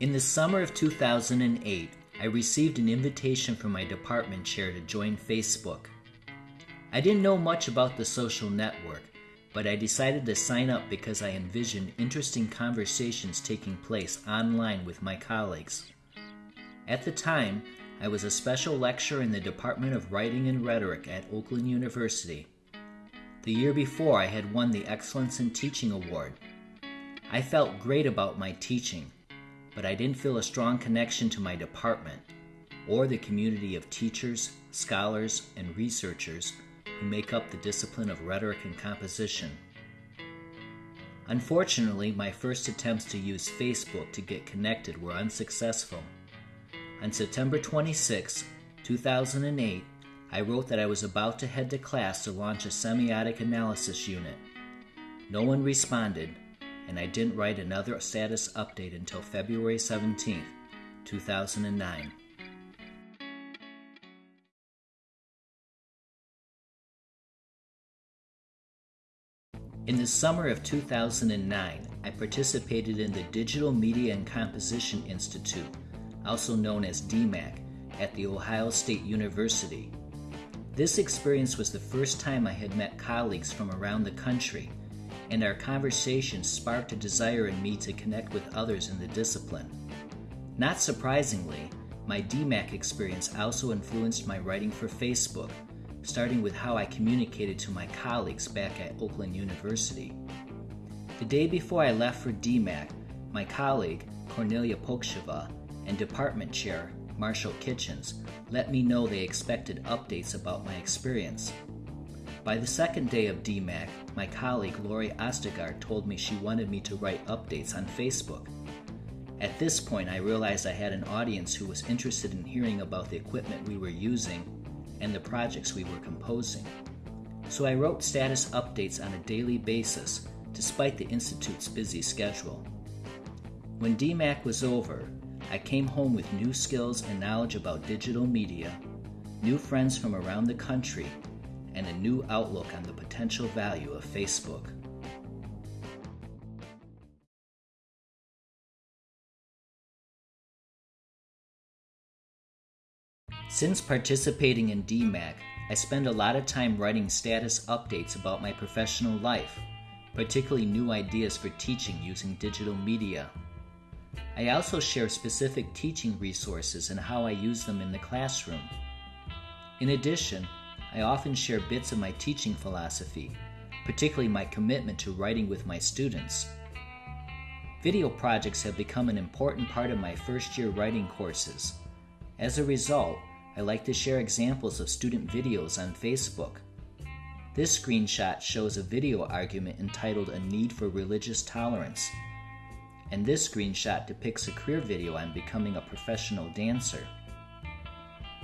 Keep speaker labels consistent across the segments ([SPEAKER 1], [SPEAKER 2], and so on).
[SPEAKER 1] In the summer of 2008, I received an invitation from my department chair to join Facebook. I didn't know much about the social network, but I decided to sign up because I envisioned interesting conversations taking place online with my colleagues. At the time, I was a special lecturer in the Department of Writing and Rhetoric at Oakland University. The year before, I had won the Excellence in Teaching Award. I felt great about my teaching, but I didn't feel a strong connection to my department or the community of teachers, scholars, and researchers who make up the discipline of rhetoric and composition. Unfortunately, my first attempts to use Facebook to get connected were unsuccessful. On September 26, 2008, I wrote that I was about to head to class to launch a semiotic analysis unit. No one responded, and I didn't write another status update until February 17, 2009. In the summer of 2009, I participated in the Digital Media and Composition Institute also known as DMAC, at The Ohio State University. This experience was the first time I had met colleagues from around the country, and our conversation sparked a desire in me to connect with others in the discipline. Not surprisingly, my DMAC experience also influenced my writing for Facebook, starting with how I communicated to my colleagues back at Oakland University. The day before I left for DMAC, my colleague, Cornelia Poksheva, and department chair, Marshall Kitchens, let me know they expected updates about my experience. By the second day of DMAC, my colleague Lori Ostergaard told me she wanted me to write updates on Facebook. At this point, I realized I had an audience who was interested in hearing about the equipment we were using and the projects we were composing. So I wrote status updates on a daily basis, despite the Institute's busy schedule. When DMAC was over, I came home with new skills and knowledge about digital media, new friends from around the country, and a new outlook on the potential value of Facebook. Since participating in DMAC, I spend a lot of time writing status updates about my professional life, particularly new ideas for teaching using digital media. I also share specific teaching resources and how I use them in the classroom. In addition, I often share bits of my teaching philosophy, particularly my commitment to writing with my students. Video projects have become an important part of my first year writing courses. As a result, I like to share examples of student videos on Facebook. This screenshot shows a video argument entitled A Need for Religious Tolerance and this screenshot depicts a career video on becoming a professional dancer.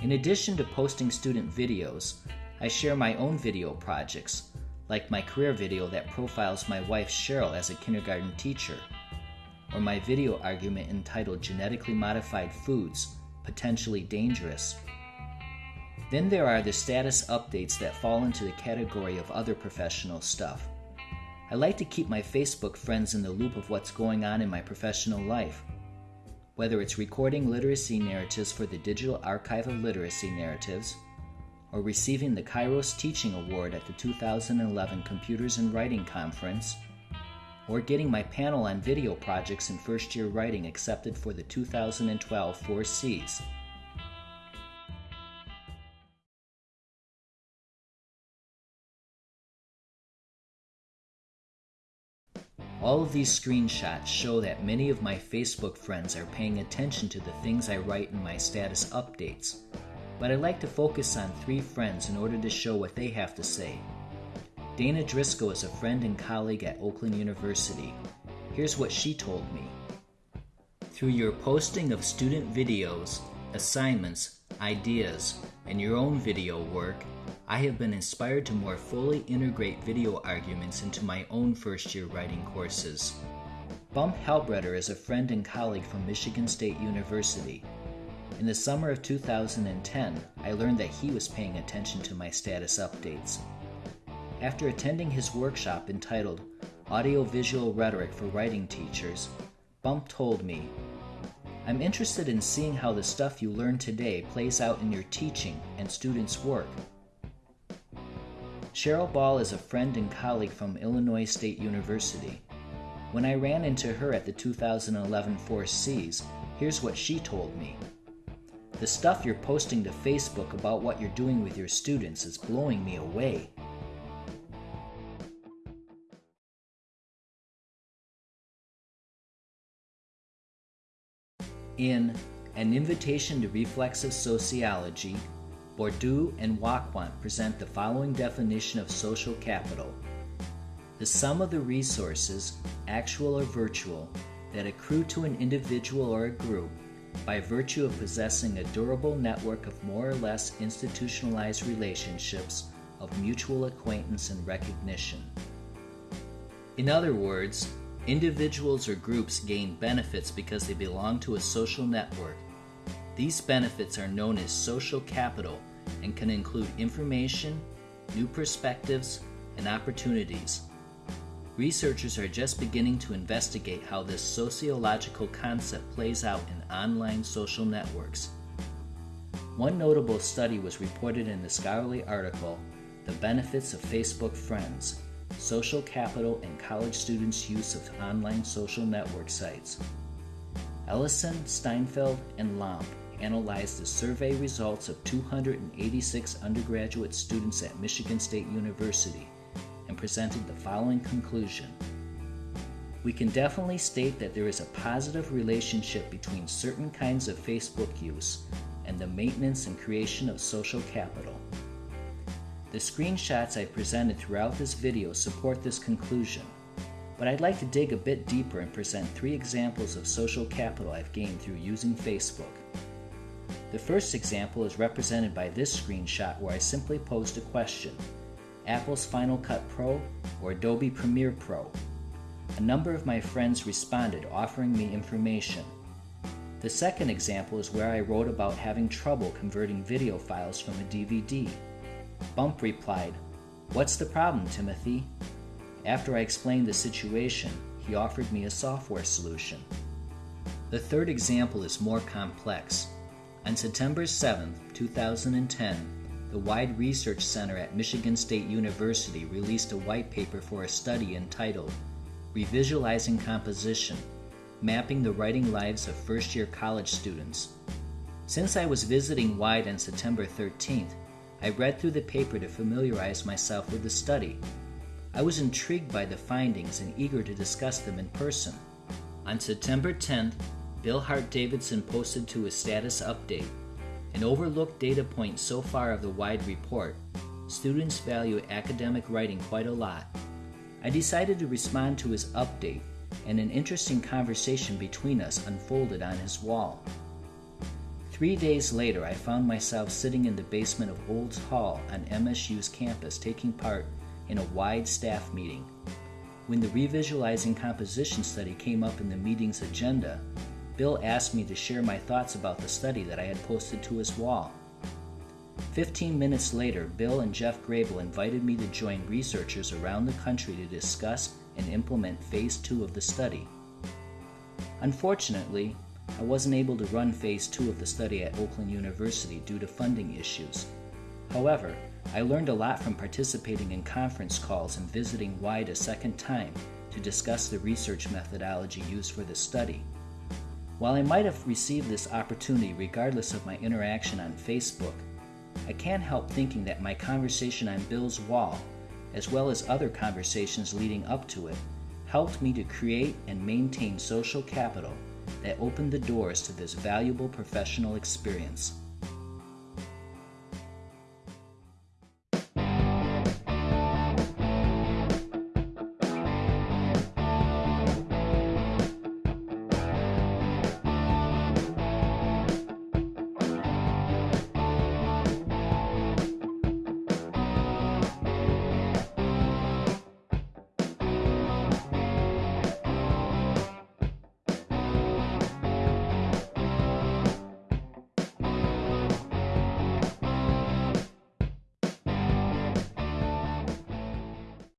[SPEAKER 1] In addition to posting student videos, I share my own video projects, like my career video that profiles my wife Cheryl as a kindergarten teacher, or my video argument entitled Genetically Modified Foods Potentially Dangerous. Then there are the status updates that fall into the category of other professional stuff. I like to keep my Facebook friends in the loop of what's going on in my professional life. Whether it's recording literacy narratives for the Digital Archive of Literacy Narratives, or receiving the Kairos Teaching Award at the 2011 Computers and Writing Conference, or getting my panel on video projects in first year writing accepted for the 2012 4 Cs. All of these screenshots show that many of my Facebook friends are paying attention to the things I write in my status updates, but I like to focus on three friends in order to show what they have to say. Dana Driscoll is a friend and colleague at Oakland University. Here's what she told me. Through your posting of student videos, assignments, ideas, and your own video work, I have been inspired to more fully integrate video arguments into my own first year writing courses. Bump Halbritter is a friend and colleague from Michigan State University. In the summer of 2010, I learned that he was paying attention to my status updates. After attending his workshop entitled Audiovisual Rhetoric for Writing Teachers, Bump told me, I'm interested in seeing how the stuff you learn today plays out in your teaching and students' work. Cheryl Ball is a friend and colleague from Illinois State University. When I ran into her at the 2011 Four Cs, here's what she told me. The stuff you're posting to Facebook about what you're doing with your students is blowing me away. In An Invitation to Reflexive Sociology, Bourdieu and Wacquant present the following definition of social capital the sum of the resources, actual or virtual, that accrue to an individual or a group by virtue of possessing a durable network of more or less institutionalized relationships of mutual acquaintance and recognition. In other words, individuals or groups gain benefits because they belong to a social network these benefits are known as social capital and can include information, new perspectives, and opportunities. Researchers are just beginning to investigate how this sociological concept plays out in online social networks. One notable study was reported in the scholarly article, The Benefits of Facebook Friends Social Capital and College Students' Use of Online Social Network Sites. Ellison, Steinfield, and Lampe analyzed the survey results of 286 undergraduate students at Michigan State University and presented the following conclusion. We can definitely state that there is a positive relationship between certain kinds of Facebook use and the maintenance and creation of social capital. The screenshots I presented throughout this video support this conclusion, but I'd like to dig a bit deeper and present three examples of social capital I've gained through using Facebook. The first example is represented by this screenshot where I simply posed a question Apple's Final Cut Pro or Adobe Premiere Pro? A number of my friends responded offering me information. The second example is where I wrote about having trouble converting video files from a DVD. Bump replied, What's the problem, Timothy? After I explained the situation, he offered me a software solution. The third example is more complex. On September 7, 2010, the Wide Research Center at Michigan State University released a white paper for a study entitled Revisualizing Composition Mapping the Writing Lives of First Year College Students. Since I was visiting Wide on September 13th, I read through the paper to familiarize myself with the study. I was intrigued by the findings and eager to discuss them in person. On September 10th, Bill Hart Davidson posted to his status update an overlooked data point so far of the wide report. Students value academic writing quite a lot. I decided to respond to his update, and an interesting conversation between us unfolded on his wall. Three days later, I found myself sitting in the basement of Olds Hall on MSU's campus taking part in a wide staff meeting. When the revisualizing composition study came up in the meeting's agenda, Bill asked me to share my thoughts about the study that I had posted to his wall. Fifteen minutes later, Bill and Jeff Grabill invited me to join researchers around the country to discuss and implement Phase 2 of the study. Unfortunately, I wasn't able to run Phase 2 of the study at Oakland University due to funding issues. However, I learned a lot from participating in conference calls and visiting WIDE a second time to discuss the research methodology used for the study. While I might have received this opportunity regardless of my interaction on Facebook, I can't help thinking that my conversation on Bill's wall, as well as other conversations leading up to it, helped me to create and maintain social capital that opened the doors to this valuable professional experience.